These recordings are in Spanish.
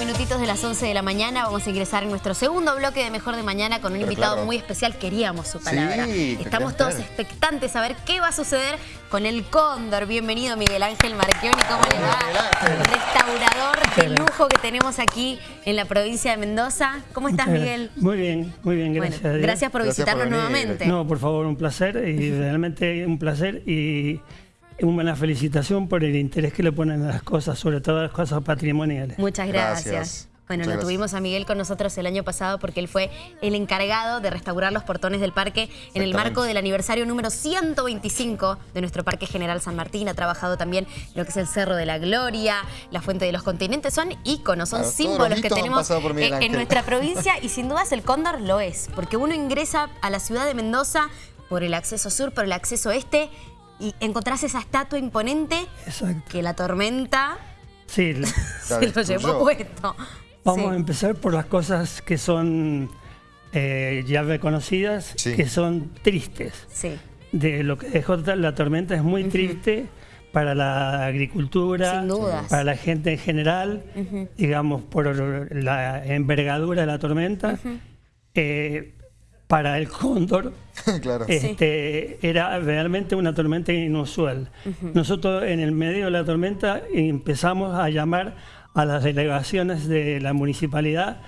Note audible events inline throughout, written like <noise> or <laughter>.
minutitos de las 11 de la mañana vamos a ingresar en nuestro segundo bloque de Mejor de Mañana con un Pero invitado claro. muy especial. Queríamos su palabra. Sí, Estamos todos expectantes a ver qué va a suceder con el Cóndor. Bienvenido Miguel Ángel Marchioni, ¿cómo le va? Restaurador de lujo que tenemos aquí en la provincia de Mendoza. ¿Cómo estás Miguel? Muy bien, muy bien, gracias gracias por Gracias visitarnos nuevamente. No, por favor, un placer y realmente un placer y una felicitación por el interés que le ponen a las cosas, sobre todo a las cosas patrimoniales. Muchas gracias. Gracias. Bueno, Muchas lo gracias. tuvimos a Miguel con nosotros el año pasado porque él fue el encargado de restaurar los portones del parque en el marco del aniversario número 125 de nuestro Parque General San Martín. Ha trabajado también en lo que es el Cerro de la Gloria, la Fuente de los Continentes. Son íconos, son Claro, símbolos los que tenemos en Ángel. nuestra <laughs> provincia y sin dudas el Cóndor lo es. Porque uno ingresa a la ciudad de Mendoza por el acceso sur, por el acceso este y encontrás esa estatua imponente Exacto. que la tormenta Sí, <laughs> la- se lo llevó puesto. vamos Sí. a empezar por las cosas que son eh, ya reconocidas, Sí. que son tristes. Sí. De lo que dejó la tormenta es muy triste para la agricultura, Sin dudas. para la gente en general, digamos, por la envergadura de la tormenta. Eh, para el cóndor, <laughs> claro. este, era realmente una tormenta inusual. Nosotros en el medio de la tormenta empezamos a llamar a las delegaciones de la municipalidad,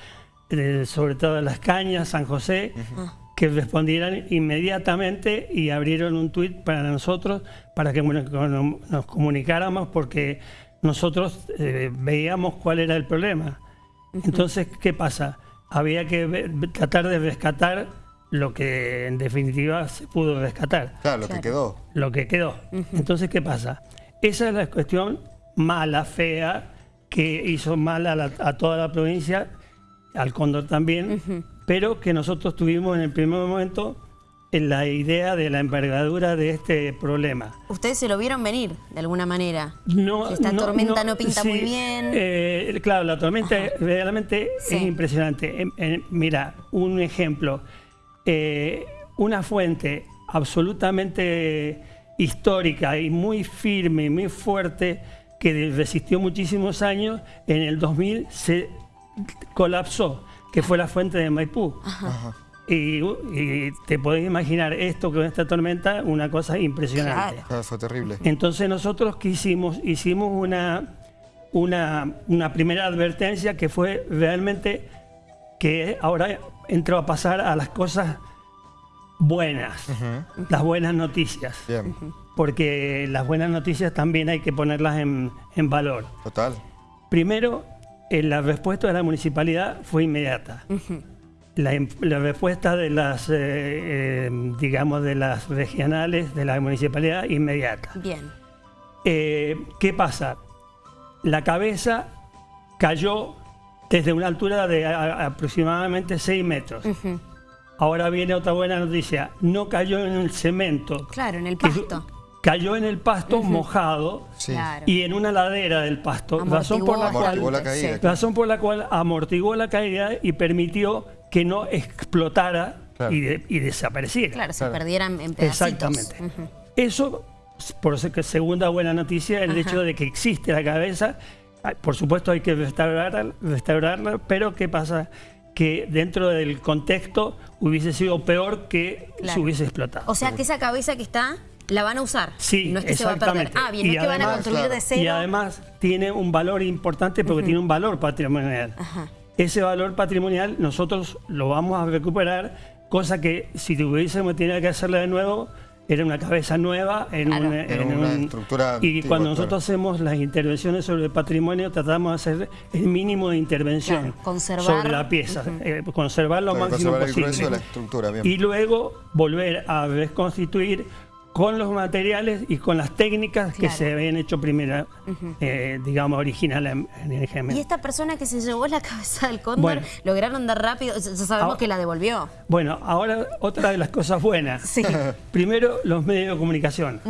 de- sobre todo Las Cañas, San José, que respondieran inmediatamente y abrieron un tuit para nosotros, para que bueno, nos comunicáramos, porque nosotros eh, veíamos cuál era el problema. Entonces, ¿qué pasa? Había que ver- tratar de rescatar lo que en definitiva se pudo rescatar, Claro, lo Claro. que quedó. lo que quedó. Entonces, ¿qué pasa? Esa es la cuestión mala, fea, que hizo mal a, la- a toda la provincia, al Cóndor también, pero que nosotros tuvimos en el primer momento en la idea de la envergadura de este problema. Ustedes se lo vieron venir, de alguna manera. No, Que esta tormenta no pinta muy bien. eh, claro, la tormenta realmente Sí. es impresionante. Em- em, mira, un ejemplo. Eh, una fuente absolutamente histórica y muy firme, muy fuerte, que resistió muchísimos años, en el 2000 se colapsó, que fue la fuente de Maipú. Ajá. Y, y te podés imaginar esto con esta tormenta, una cosa impresionante. Claro. Claro, fue terrible. Entonces nosotros que hicimos, hicimos una, una, una primera advertencia que fue realmente que ahora entró a pasar a las cosas buenas, las buenas noticias, Bien, porque las buenas noticias también hay que ponerlas en, en valor. total. Primero, eh, la respuesta de la municipalidad fue inmediata. La, im- la respuesta de las, eh, eh, digamos, de las regionales, de la municipalidad, inmediata. Bien. Eh, ¿Qué pasa? La cabeza cayó desde una altura de a- aproximadamente 6 metros. Ahora viene otra buena noticia. No cayó en el cemento. Claro, en el pasto. Cayó en el pasto mojado Sí. Y en una ladera del pasto. Amortiguó Razón por la cual Amortiguó la caída. Sí. Razón por la cual amortiguó la caída y permitió que no explotara Claro. y, de- y desapareciera. Claro, se Claro. perdieran en pedacitos. Exactamente. Ujú. Eso, por segunda buena noticia, el Ajá. hecho de que existe la cabeza. Por supuesto hay que restaurarla, restaurarla, pero ¿qué pasa? Que dentro del contexto hubiese sido peor que Claro. se hubiese explotado. O sea que esa cabeza que está, la van a usar. Sí, No es que se va a perder. exactamente. Ah, bien, no Y es que van a además, construir claro, de cero. Y además tiene un valor importante porque tiene un valor patrimonial. Ajá. Ese valor patrimonial nosotros lo vamos a recuperar, cosa que si tuviésemos tenido que hacerla de nuevo, era una cabeza nueva en, Claro. un- Era en una un- estructura Y antigua, cuando claro. nosotros hacemos las intervenciones sobre el patrimonio, tratamos de hacer el mínimo de intervención Claro, conservar. sobre la pieza, eh, conservar lo Claro, máximo conservar posible. grueso de la estructura, bien. Y luego volver a reconstituir con los materiales y con las técnicas que se habían hecho primero, eh, digamos, original en, el GM. Y esta persona que se llevó la cabeza del cóndor, Bueno. lograron dar rápido. Ya sabemos Ah. que la devolvió. Bueno, ahora otra de las cosas buenas. <laughs> Sí. Primero, los medios de comunicación.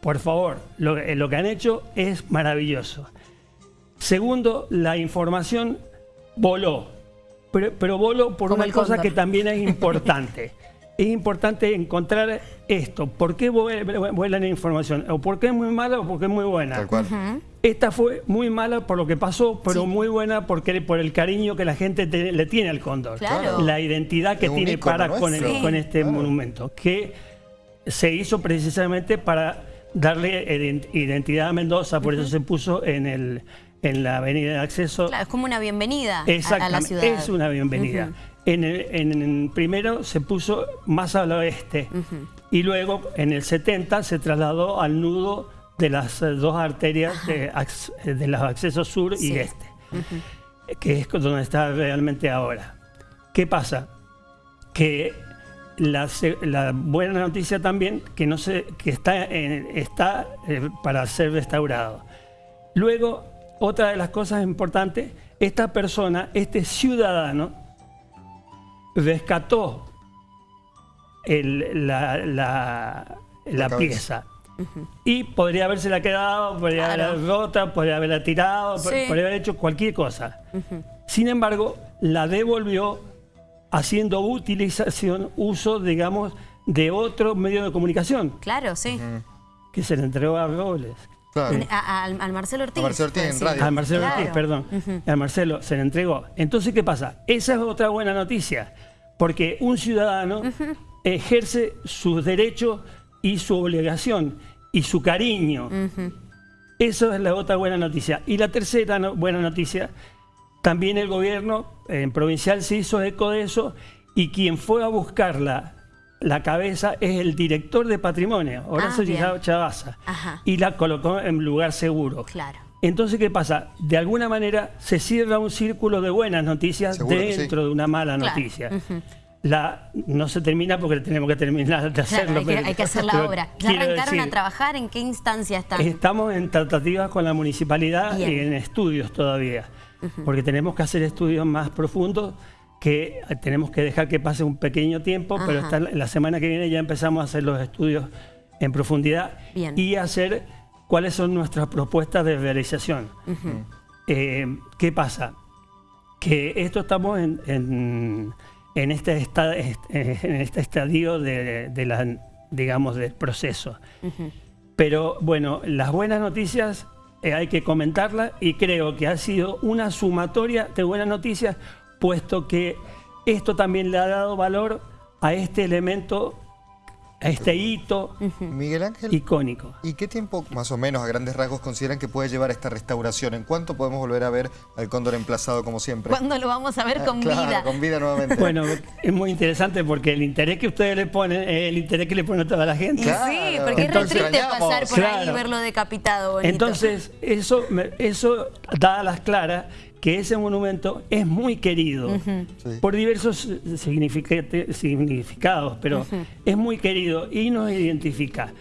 Por favor, lo, eh, lo que han hecho es maravilloso. Segundo, la información voló. Pero, pero voló por Como una cosa que también es importante. <laughs> es importante encontrar esto. ¿Por qué vuela la información? ¿O por qué es muy mala o por qué es muy buena? Tal cual. Esta fue muy mala por lo que pasó, pero muy buena porque por el cariño que la gente te- le tiene al cóndor. Claro. La identidad que Es tiene para con, el- nuestro. con este Claro. monumento, que se hizo precisamente para darle ident- identidad a Mendoza, por eso se puso en, el, en la avenida de acceso. Claro, es como una bienvenida a- a, la ciudad. es una bienvenida. En, el, en el primero se puso más al oeste y luego en el 70 se trasladó al nudo de las eh, dos arterias de, eh, de los accesos sur Sí. y este, que es donde está realmente ahora. ¿Qué pasa? Que la, buena noticia también que no se, que está, en- está eh, para ser restaurado. Luego, otra de las cosas importantes, esta persona, este ciudadano, rescató el- la, la- la pieza. Y podría habérsela quedado, podría Claro. haberla rota, podría haberla tirado, Sí. podría haber hecho cualquier cosa. Sin embargo, la devolvió haciendo utilización, uso, digamos, de otro medio de comunicación, Claro, sí. que se le entregó a Robles. Claro. A- a- al, Marcelo Ortiz. A Marcelo Ortiz en radio. Al Marcelo Claro. Ortiz, perdón. Al Marcelo se le entregó. Entonces, ¿qué pasa? Esa es otra buena noticia, porque un ciudadano ejerce sus derechos y su obligación y su cariño. Eso es la otra buena noticia. Y la tercera no- buena noticia, también el gobierno en provincial se hizo eco de eso y quien fue a buscarla la cabeza es el director de patrimonio, Horacio Ah. Chavaza, Ajá. y la colocó en lugar seguro. Claro. Entonces, ¿qué pasa? De alguna manera se cierra un círculo de buenas noticias dentro de una mala Claro. noticia. La, no se termina porque tenemos que terminar de hacerlo. Claro, hay, que, hay que hacer la obra. ¿Ya arrancaron a trabajar? ¿En qué instancia están? Estamos en tratativas con la municipalidad Bien. y en estudios todavía, porque tenemos que hacer estudios más profundos que eh, tenemos que dejar que pase un pequeño tiempo, pero la semana que viene ya empezamos a hacer los estudios en profundidad Bien. y hacer cuáles son nuestras propuestas de realización. Eh, ¿Qué pasa? Que esto estamos en, en- en este, esta- en este estadio de, de la, digamos, del proceso. Pero bueno, las buenas noticias eh, hay que comentarlas y creo que ha sido una sumatoria de buenas noticias, puesto que esto también le ha dado valor a este elemento, a este hito Miguel Ángel. icónico. ¿Y qué tiempo, más o menos, a grandes rasgos, consideran que puede llevar esta restauración? ¿En cuánto podemos volver a ver al cóndor emplazado como siempre? ¿Cuándo lo vamos a ver Ah, con claro, vida? con vida nuevamente. <laughs> Bueno, es muy interesante porque el interés que ustedes le ponen es el interés que le pone toda la gente. Claro. sí, porque es re triste pasar por ahí y verlo decapitado bonito. Entonces, eso, eso da a las claras que ese monumento es muy querido Sí. por diversos significados, pero es muy querido y nos identifica.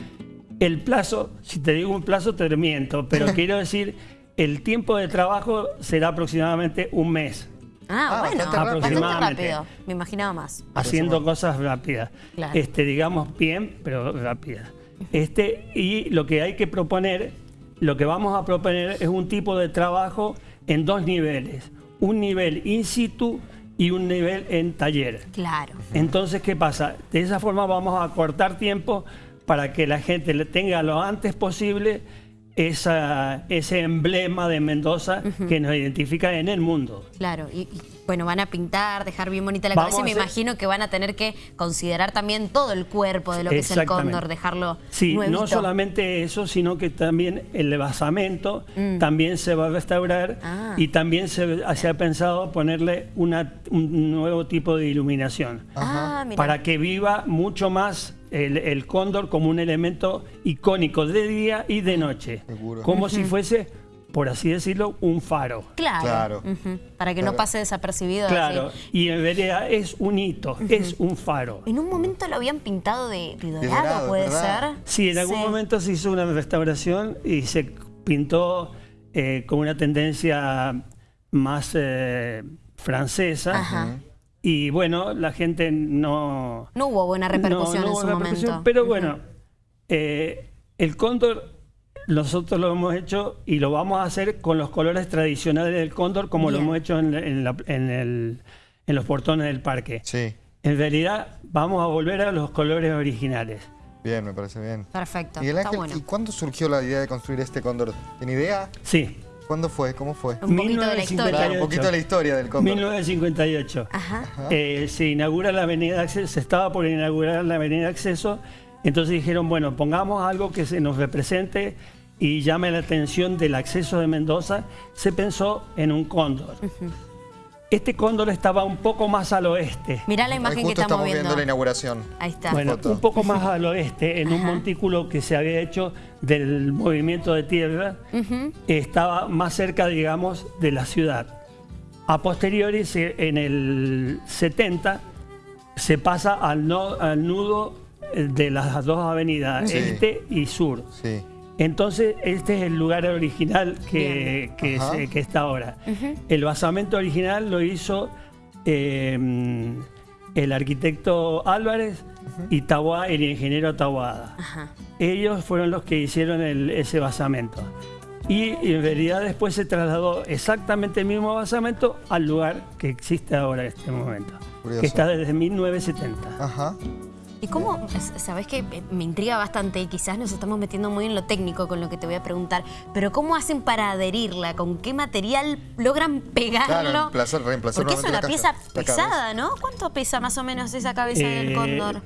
El plazo, si te digo un plazo te miento, pero <laughs> quiero decir, el tiempo de trabajo será aproximadamente un mes, Ah, Ah, bueno, bastante rápido. Me imaginaba más. haciendo cosas rápidas. Claro. Este, digamos bien, pero rápidas. Este, y lo que hay que proponer, lo que vamos a proponer es un tipo de trabajo en dos niveles. Un nivel in situ y un nivel en taller. Claro. Entonces, ¿qué pasa? De esa forma vamos a cortar tiempo para que la gente le tenga lo antes posible esa, ese emblema de Mendoza que nos identifica en el mundo. Claro, y, y, bueno, van a pintar, dejar bien bonita la Vamos cabeza y me imagino que van a tener que considerar también todo el cuerpo de lo que es el cóndor, dejarlo Sí, nuevito. no solamente eso, sino que también el basamento también se va a restaurar Mm. Ah. y también se, se ha pensado ponerle una- un nuevo tipo de iluminación Ah, mira. para que viva mucho más el, el cóndor como un elemento icónico de día y de noche, Seguro. como si fuese, por así decirlo, un faro. Claro. Claro. Para que no pase desapercibido. Claro, así. y en realidad es un hito, es un faro. En un momento lo habían pintado de, de dorado, dorado, puede ¿verdad? ser. Sí, en algún Sí. momento se hizo una restauración y se pintó eh, con una tendencia más eh, francesa. Ajá. Y bueno, la gente no... No hubo buena repercusión no- no en hubo su repercusión, momento. Pero bueno, eh, el cóndor nosotros lo hemos hecho y lo vamos a hacer con los colores tradicionales del cóndor como Bien. lo hemos hecho en, en la- en el- en los portones del parque. Sí. En realidad vamos a volver a los colores originales. Bien, me parece bien. Perfecto. Miguel Está Ángel, bueno. ¿y cuándo surgió la idea de construir este cóndor? ¿Tiene idea? Sí, ¿Cuándo fue? ¿Cómo fue? Un poquito de la historia. Un poquito de la historia del cóndor. 1958. Ajá. Eh, se inaugura la avenida de acceso, se estaba por inaugurar la avenida de acceso, entonces dijeron, bueno, pongamos algo que se nos represente y llame la atención del acceso de Mendoza. Se pensó en un cóndor. Este cóndor estaba un poco más al oeste. Mirá la imagen que justo estamos estamos viendo viendo. la inauguración. Ahí está. Bueno, foto. un poco más <laughs> al oeste, en un montículo que se había hecho del movimiento de tierra, estaba más cerca, digamos, de la ciudad. A posteriori, en el 70, se pasa al, no- al nudo de las dos avenidas, Sí. este y sur. Sí. Entonces, este es el lugar original que, que, Ajá. se- que está ahora. El basamento original lo hizo eh, el arquitecto Álvarez y Taboada, el ingeniero Taboada. Ajá. Ellos fueron los que hicieron el- ese basamento. Y en realidad después se trasladó exactamente el mismo basamento al lugar que existe ahora en este momento, Curioso. que está desde 1970. Ajá. ¿Y cómo, sabes que me intriga bastante y quizás nos estamos metiendo muy en lo técnico con lo que te voy a preguntar, pero cómo hacen para adherirla? ¿Con qué material logran pegarlo? Claro, reemplazar- reemplazar Porque es una la pieza pesada, ¿no? ¿Cuánto pesa más o menos esa cabeza del Eh, cóndor?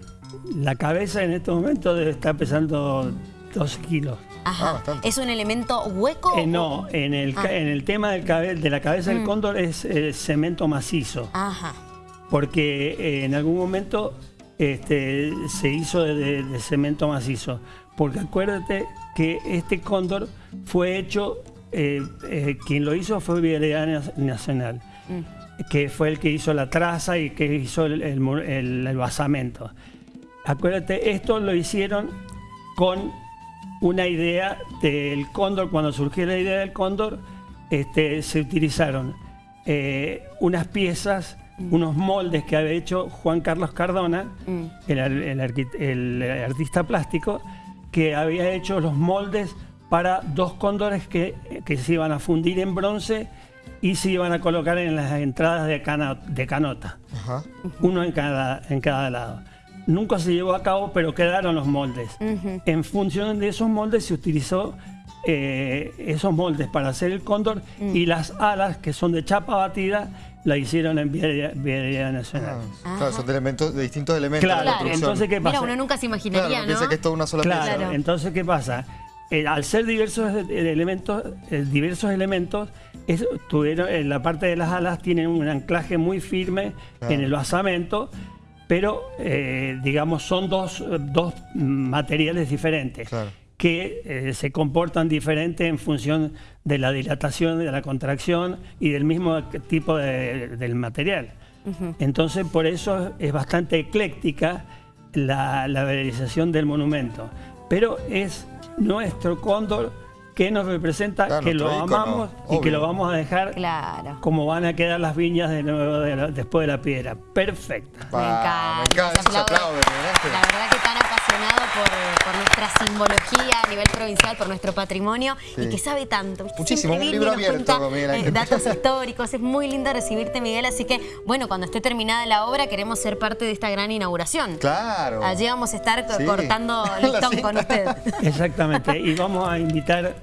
La cabeza en este momento debe estar pesando 12 kilos. Ajá. ah. ¿Es un elemento hueco? Eh, no, en el, Ah. en el tema del cabe- de la cabeza Mm. del cóndor es eh, cemento macizo, Ajá. porque eh, en algún momento este, se hizo de, cemento macizo. Porque acuérdate que este cóndor fue hecho, eh, eh, quien lo hizo fue Vialidad Nacional, que fue el que hizo la traza y que hizo el, el mu- el- el basamento. Acuérdate, esto lo hicieron con una idea del cóndor, cuando surgió la idea del cóndor, este, se utilizaron eh, unas piezas, unos moldes que había hecho Juan Carlos Cardona, Mm. el, artista plástico, que había hecho los moldes para dos cóndores que, que se iban a fundir en bronce y se iban a colocar en las entradas de, cana- de canota Ajá. uno en cada, en cada lado. Nunca se llevó a cabo, pero quedaron los moldes. Ujú. En función de esos moldes se utilizó eh, esos moldes para hacer el cóndor y las alas, que son de chapa batida, la hicieron en Vialidad Vialidad Nacional. Ah, claro, son de elementos, de distintos elementos Claro, de la construcción. entonces ¿qué pasa? Mira, uno nunca se Claro, imaginaría, piensa ¿no? que es toda una sola Claro, pieza. Claro. entonces ¿qué pasa? Eh, al ser diversos eh, elementos, eh, diversos elementos, es- tuvieron, en la parte de las alas tienen un anclaje muy firme Claro. en el basamento, pero eh, digamos son dos, dos materiales diferentes Claro. Que eh, se comportan diferente en función de la dilatación, de la contracción y del mismo tipo de- del material. Entonces, por eso es bastante ecléctica la, la realización del monumento. Pero es nuestro cóndor que nos representa, Claro, que lo amamos y que lo vamos a dejar Claro. como van a quedar las viñas de nuevo de la- después de la piedra. Perfecta. Me encanta. me encanta, se se aplaude, Miguel Ángel. La verdad que tan apasionado simbología a nivel provincial, por nuestro patrimonio y que sabe tanto. Muchísimo, un libro abierto, cuenta, eh, datos históricos. Es muy lindo recibirte, Miguel. Así que, bueno, cuando esté terminada la obra, queremos ser parte de esta gran inauguración. Claro. Allí vamos a estar Sí. cortando <laughs> listón con usted. Exactamente. Y vamos a invitar,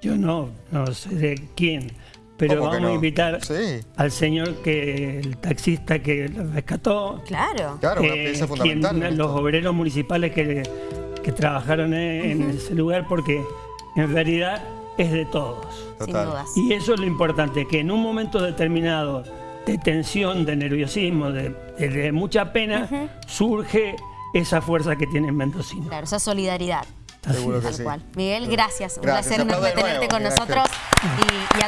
yo no, no sé de quién, pero ¿Cómo que vamos a invitar Sí. al señor que, el taxista que lo rescató, Claro. Claro, una pieza fundamental. en los obreros municipales que, que trabajaron en, en ese lugar, porque en realidad es de todos. Sin Total. Y eso es lo importante, que en un momento determinado de tensión, de nerviosismo, de, de- de mucha pena, surge esa fuerza que tiene mendocino. Claro, esa solidaridad. Seguro que Tal sí. cual. Miguel, gracias. Un Gracias. placer aplaude de tenerte nuevo, con nosotros. Y, y a